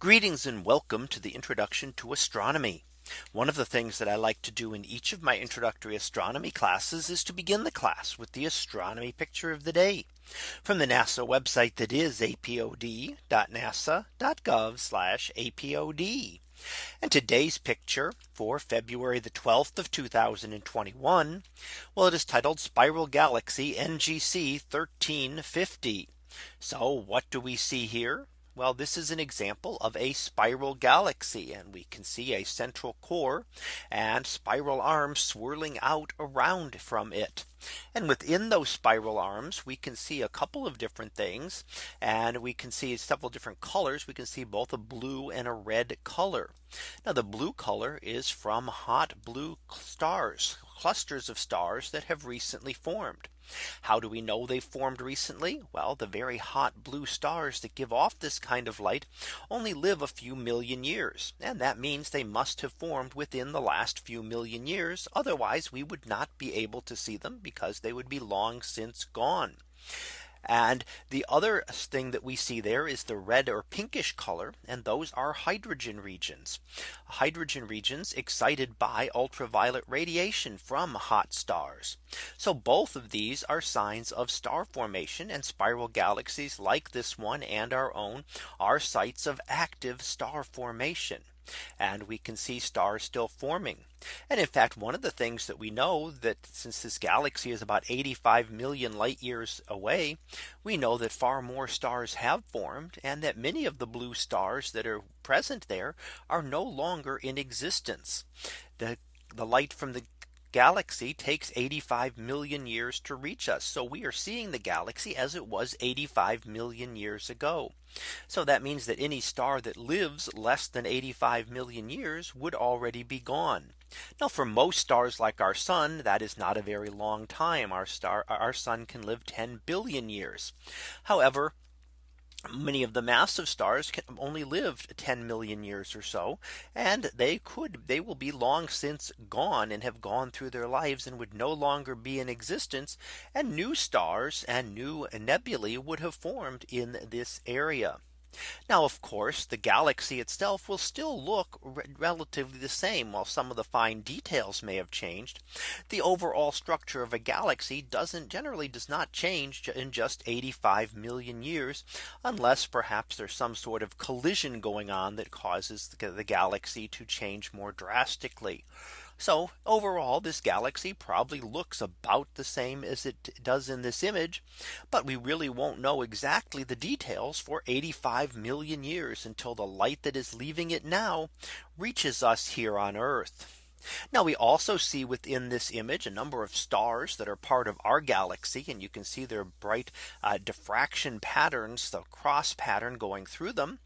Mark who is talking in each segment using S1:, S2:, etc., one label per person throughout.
S1: Greetings and welcome to the introduction to astronomy. One of the things that I like to do in each of my introductory astronomy classes is to begin the class with the astronomy picture of the day from the NASA website that is apod.nasa.gov apod. And today's picture for February the 12th of 2021. Well, it is titled Spiral Galaxy NGC 1350. So what do we see here? Well, this is an example of a spiral galaxy and we can see a central core and spiral arms swirling out around from it. And within those spiral arms, we can see a couple of different things. And we can see several different colors. We can see both a blue and a red color. Now the blue color is from hot blue stars clusters of stars that have recently formed. How do we know they formed recently? Well, the very hot blue stars that give off this kind of light only live a few million years. And that means they must have formed within the last few million years. Otherwise, we would not be able to see them because they would be long since gone. And the other thing that we see there is the red or pinkish color. And those are hydrogen regions. Hydrogen regions excited by ultraviolet radiation from hot stars. So both of these are signs of star formation and spiral galaxies like this one and our own are sites of active star formation and we can see stars still forming. And in fact, one of the things that we know that since this galaxy is about 85 million light years away, we know that far more stars have formed and that many of the blue stars that are present there are no longer in existence. The the light from the galaxy takes 85 million years to reach us. So we are seeing the galaxy as it was 85 million years ago. So that means that any star that lives less than 85 million years would already be gone. Now for most stars like our sun, that is not a very long time. Our star, our sun can live 10 billion years. However, many of the massive stars can only live 10 million years or so and they could they will be long since gone and have gone through their lives and would no longer be in existence and new stars and new nebulae would have formed in this area now, of course, the galaxy itself will still look relatively the same while some of the fine details may have changed. The overall structure of a galaxy doesn't generally does not change in just 85 million years, unless perhaps there's some sort of collision going on that causes the galaxy to change more drastically. So overall, this galaxy probably looks about the same as it does in this image. But we really won't know exactly the details for 85 million years until the light that is leaving it now reaches us here on Earth. Now we also see within this image a number of stars that are part of our galaxy and you can see their bright uh, diffraction patterns the cross pattern going through them.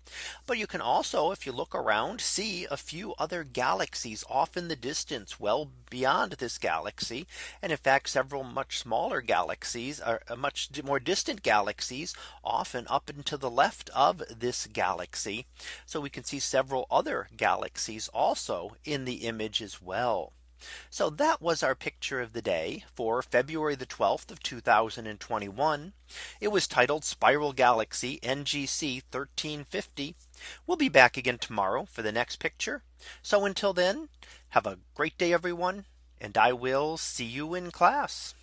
S1: But you can also if you look around see a few other galaxies off in the distance well beyond this galaxy. And in fact several much smaller galaxies are uh, uh, much more distant galaxies often up and to the left of this galaxy. So we can see several other galaxies also in the image as well. So that was our picture of the day for February the 12th of 2021. It was titled Spiral Galaxy NGC 1350. We'll be back again tomorrow for the next picture. So until then, have a great day everyone. And I will see you in class.